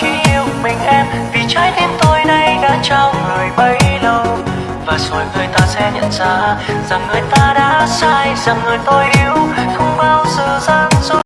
chỉ yêu mình em, vì trái tim tôi nay đã trao người bấy lâu. Và rồi người ta sẽ nhận ra rằng người ta đã sai, rằng người tôi yêu